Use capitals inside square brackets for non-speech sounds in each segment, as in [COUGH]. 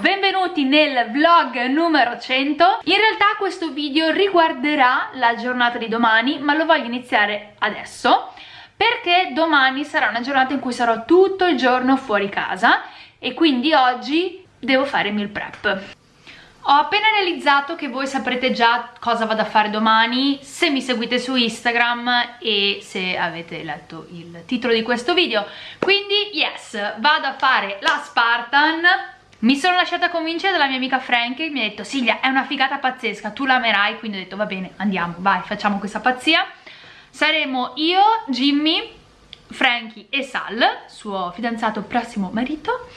benvenuti nel vlog numero 100 In realtà questo video riguarderà la giornata di domani ma lo voglio iniziare adesso perché domani sarà una giornata in cui sarò tutto il giorno fuori casa e quindi oggi devo fare meal prep ho appena realizzato che voi saprete già cosa vado a fare domani se mi seguite su Instagram e se avete letto il titolo di questo video. Quindi, yes, vado a fare la Spartan. Mi sono lasciata convincere dalla mia amica Frank che mi ha detto Silvia è una figata pazzesca, tu la amerai, quindi ho detto va bene, andiamo, vai, facciamo questa pazzia. Saremo io, Jimmy, Frankie e Sal, suo fidanzato prossimo marito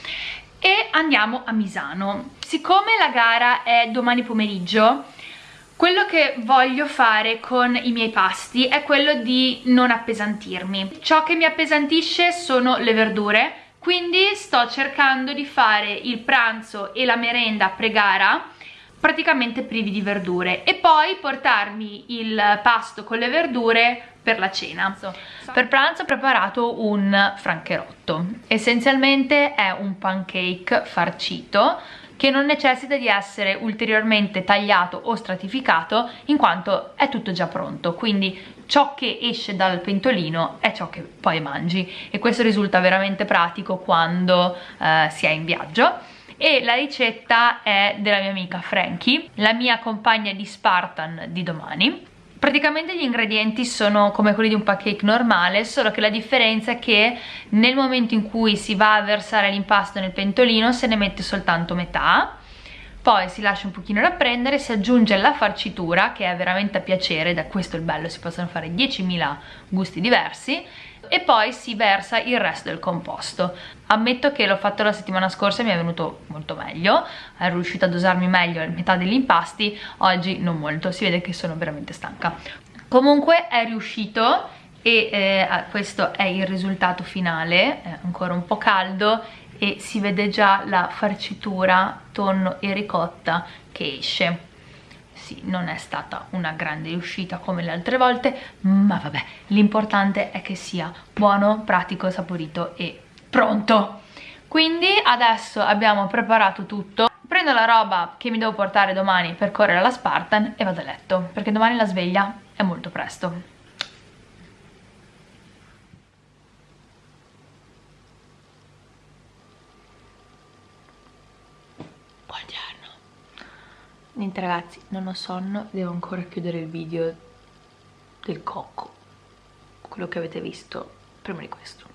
e andiamo a Misano. Siccome la gara è domani pomeriggio, quello che voglio fare con i miei pasti è quello di non appesantirmi. Ciò che mi appesantisce sono le verdure, quindi sto cercando di fare il pranzo e la merenda pre-gara praticamente privi di verdure e poi portarmi il pasto con le verdure per la cena. Per pranzo ho preparato un francherotto. Essenzialmente è un pancake farcito che non necessita di essere ulteriormente tagliato o stratificato in quanto è tutto già pronto quindi ciò che esce dal pentolino è ciò che poi mangi. E questo risulta veramente pratico quando eh, si è in viaggio. E la ricetta è della mia amica Frankie, la mia compagna di Spartan di domani. Praticamente gli ingredienti sono come quelli di un pancake normale, solo che la differenza è che nel momento in cui si va a versare l'impasto nel pentolino se ne mette soltanto metà, poi si lascia un pochino rapprendere, si aggiunge la farcitura che è veramente a piacere, da questo il bello, si possono fare 10.000 gusti diversi e poi si versa il resto del composto. Ammetto che l'ho fatto la settimana scorsa e mi è venuto molto meglio ero riuscita a dosarmi meglio metà degli impasti oggi non molto, si vede che sono veramente stanca. Comunque è riuscito e eh, questo è il risultato finale è ancora un po' caldo e si vede già la farcitura tonno e ricotta che esce sì, non è stata una grande riuscita come le altre volte, ma vabbè, l'importante è che sia buono, pratico, saporito e pronto. Quindi adesso abbiamo preparato tutto, prendo la roba che mi devo portare domani per correre alla Spartan e vado a letto, perché domani la sveglia è molto presto. Niente ragazzi, non ho sonno, devo ancora chiudere il video del cocco, quello che avete visto prima di questo.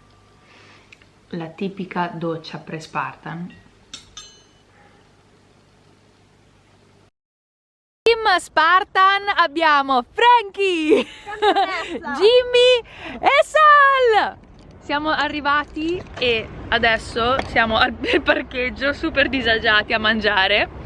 La tipica doccia pre-Spartan. Team Spartan abbiamo Frankie, [LAUGHS] Jimmy e Sal! Siamo arrivati e adesso siamo al parcheggio super disagiati a mangiare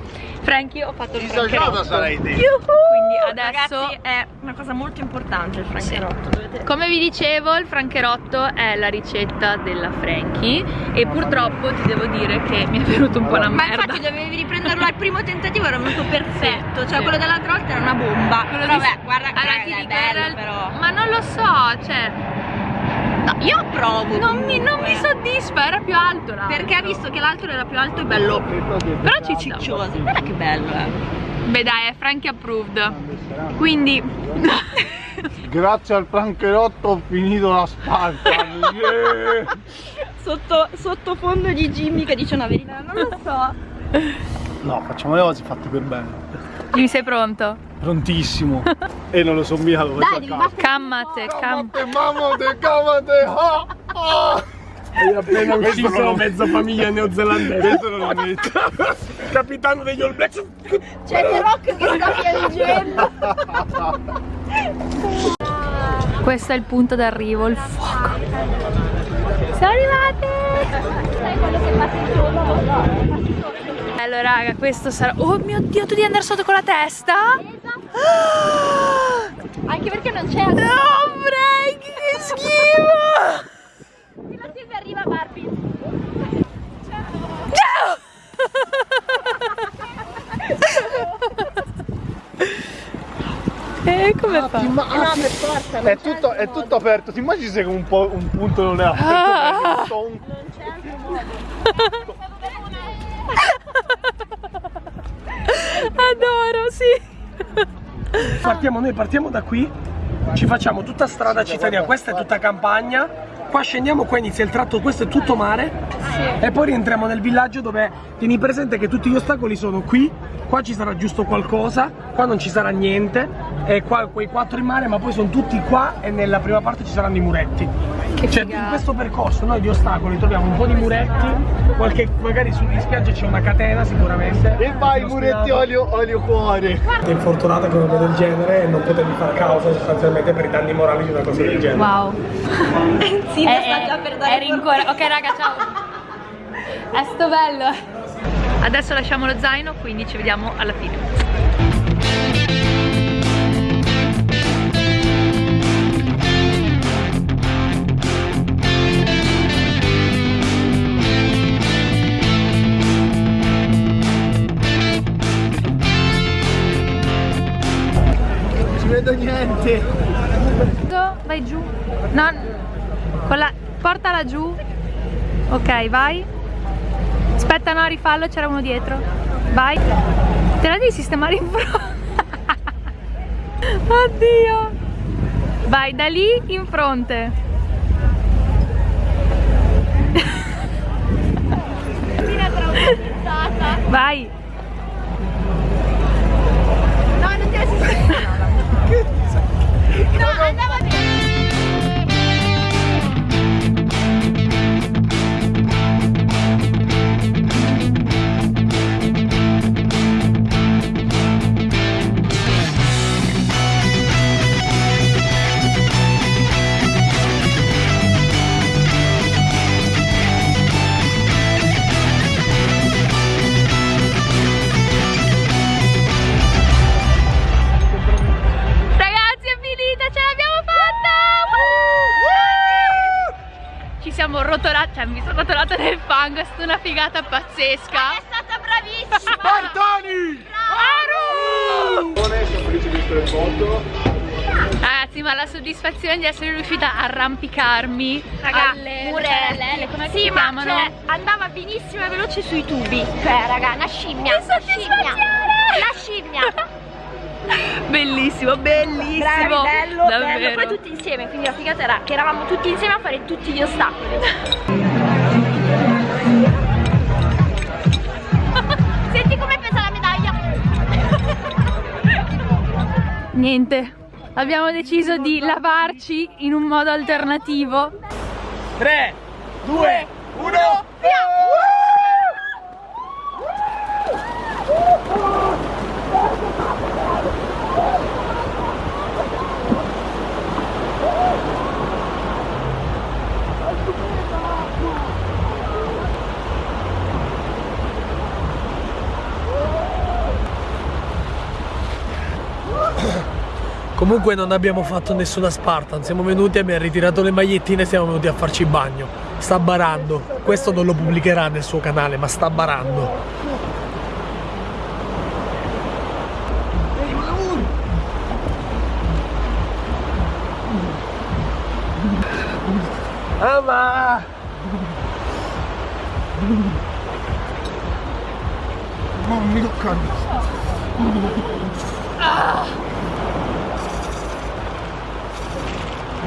Frankie ho fatto il francherotto. sarai te Quindi adesso Ragazzi è una cosa molto importante il francherotto sì. Come vi dicevo il francherotto è la ricetta della Frankie E purtroppo ti devo dire che mi è venuto un po' una merda Ma infatti dovevi riprenderlo al primo tentativo era venuto perfetto Cioè sì. quello dell'altra volta era una bomba. Quello Però vabbè guarda che allora, è bello però. Ma non lo so cioè No, io approvo. Non, mi, non mi, soddisfa, era più alto l'altro. Perché ha visto che l'altro era più alto e bello. Però ciccioso. Guarda che bello, eh. Beh dai, è Frankie approved. Quindi... [LAUGHS] Grazie al francherotto ho finito la Spartan. Yeah. [LAUGHS] Sotto, sottofondo di Jimmy che dice una verità, non lo so. No, facciamo le cose fatte per bene. Jimmy sei pronto? Prontissimo. e non lo so mica dove Dai, battere Cammate, cammate, mamate, cammate. Ah, ah. Hai appena ucciso mezza famiglia neozelandese. Questo non lo metto. Capitano degli All Blacks. C'è The Rock che sta piangendo. Questo è il punto d'arrivo, il fuoco. Siamo arrivate! Sai quello che passa in giorno? Allora raga, questo sarà... Oh mio Dio, tu devi andare sotto con la testa? [GASPS] Anche perché non c'è... No, Frank, che schifo! La Silvia arriva Barbie. Ciao! [LAUGHS] E come ah, fa? Ma, eh no, per forza. È tutto, è tutto, aperto. Ti immagini se un, po', un punto non è aperto? Ah. Non c'è altro modo. [LAUGHS] [LAUGHS] Adoro. Partiamo, noi partiamo da qui, ci facciamo tutta strada cittadina, questa è tutta campagna, qua scendiamo, qua inizia il tratto, questo è tutto mare sì. e poi rientriamo nel villaggio dove tieni presente che tutti gli ostacoli sono qui, qua ci sarà giusto qualcosa, qua non ci sarà niente e qua quei quattro in mare ma poi sono tutti qua e nella prima parte ci saranno i muretti. Che cioè in questo percorso noi di ostacoli troviamo un po' di muretti, qualche, magari sulle spiagge c'è una catena sicuramente. E vai muretti olio, olio cuore. È infortunata con una cosa del genere e non potevi far causa sostanzialmente per i danni morali di una cosa del genere. Wow. [LAUGHS] sì, è, sta già per dare Eri ancora. Ok raga, ciao. [LAUGHS] È sto bello. Adesso lasciamo lo zaino, quindi ci vediamo alla fine. vedo niente. Vai giù. No. Portala giù. Ok, vai. Aspetta, no, rifallo, c'era uno dietro. Vai. Te la devi sistemare in fronte. [LAUGHS] Oddio. Vai da lì in fronte. [LAUGHS] Vai. Nel fango, è stata una figata pazzesca. È stata bravissima! Spartani! Aru! Sono felice di essere foto. Ragazzi, ma la soddisfazione di essere riuscita a arrampicarmi Raga, alle murelle, come sì, si ma chiamano? cioè, andava benissimo e veloce sui tubi. Cioè, raga, una scimmia. Che Una scimmia. La scimmia. Bellissimo, bellissimo. Bravi, bello, Davvero. bello. Poi tutti insieme, quindi la figata era che eravamo tutti insieme a fare tutti gli ostacoli. Niente, abbiamo deciso di lavarci in un modo alternativo. 3, 2, 1, via! Comunque non abbiamo fatto nessuna Spartan, siamo venuti, abbiamo ritirato le magliettine e siamo venuti a farci bagno. Sta barando, questo non lo pubblicherà nel suo canale, ma sta barando. Ama! Non mi toccano.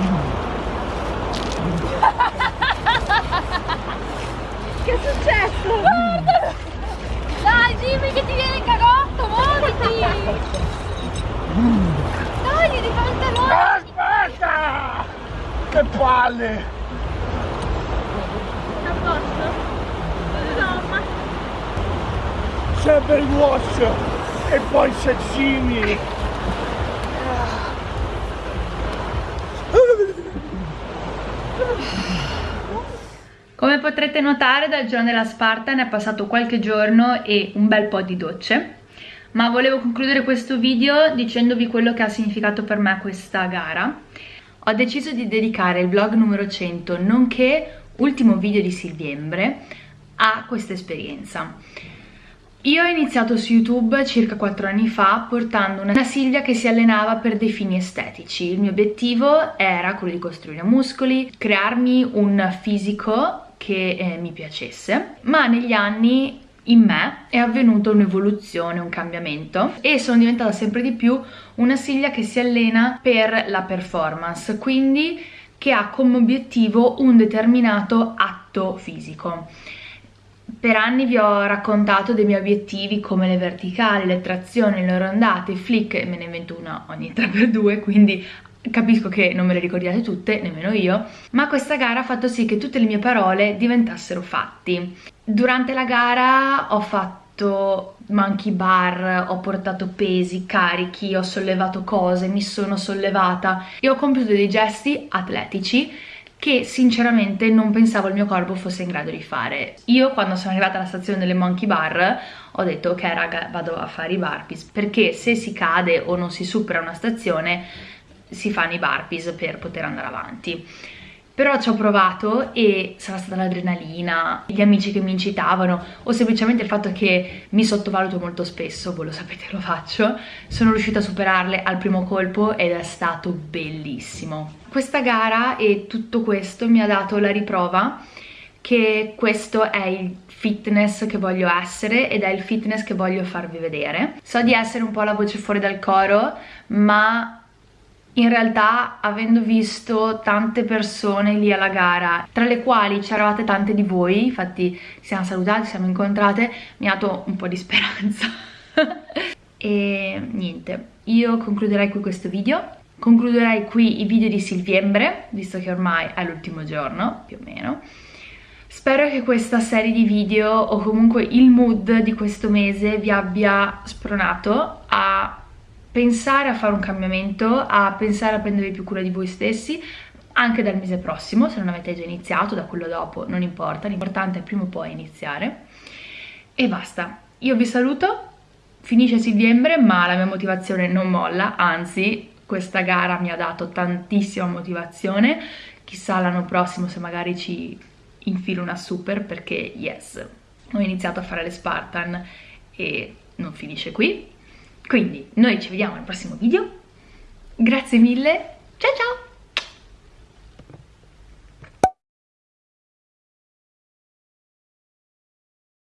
[LAUGHS] Che è successo? Guardalo! Dai, dimmi che ti viene il cagotto, muoviti! Dai, di pantaloni! Aspetta! Che palle! A posto? No, ma... Sempre il wash e poi sexini! Potrete notare dal giorno della Spartan è passato qualche giorno e un bel po' di docce. Ma volevo concludere questo video dicendovi quello che ha significato per me questa gara. Ho deciso di dedicare il vlog numero 100 nonché ultimo video di Silviembre a questa esperienza. Io ho iniziato su YouTube circa 4 anni fa portando una Silvia che si allenava per dei fini estetici. Il mio obiettivo era quello di costruire muscoli, crearmi un fisico che eh, mi piacesse, ma negli anni in me è avvenuta un'evoluzione, un cambiamento e sono diventata sempre di più una Silvia che si allena per la performance, quindi che ha come obiettivo un determinato atto fisico. Per anni vi ho raccontato dei miei obiettivi come le verticali, le trazioni, le rondate, i flick, me ne invento una ogni 3x2, quindi capisco che non me le ricordiate tutte, nemmeno io, ma questa gara ha fatto sì che tutte le mie parole diventassero fatti. Durante la gara ho fatto monkey bar, ho portato pesi, carichi, ho sollevato cose, mi sono sollevata e ho compiuto dei gesti atletici che sinceramente non pensavo il mio corpo fosse in grado di fare. Io quando sono arrivata alla stazione delle monkey bar ho detto ok raga vado a fare i burpees perché se si cade o non si supera una stazione si fanno i burpees per poter andare avanti però ci ho provato e sarà stata l'adrenalina, gli amici che mi incitavano o semplicemente il fatto che mi sottovaluto molto spesso, voi lo sapete lo faccio, sono riuscita a superarle al primo colpo ed è stato bellissimo. Questa gara e tutto questo mi ha dato la riprova che questo è il fitness che voglio essere ed è il fitness che voglio farvi vedere. So di essere un po' la voce fuori dal coro, ma in realtà avendo visto tante persone lì alla gara tra le quali c'eravate tante di voi infatti siamo salutati, siamo incontrate mi ha dato un po' di speranza. [LAUGHS] E niente io concluderei qui questo video. Concluderei qui i video di Silviembre visto che ormai è l'ultimo giorno più o meno. Spero che questa serie di video o comunque il mood di questo mese vi abbia spronato pensare a fare un cambiamento, a pensare a prendere più cura di voi stessi, anche dal mese prossimo, se non avete già iniziato, da quello dopo non importa, l'importante è prima o poi iniziare. E basta, io vi saluto, finisce settembre ma la mia motivazione non molla, anzi questa gara mi ha dato tantissima motivazione, chissà l'anno prossimo se magari ci infilo una super perché yes, ho iniziato a fare le Spartan e non finisce qui, quindi noi ci vediamo al prossimo video, grazie mille, ciao ciao!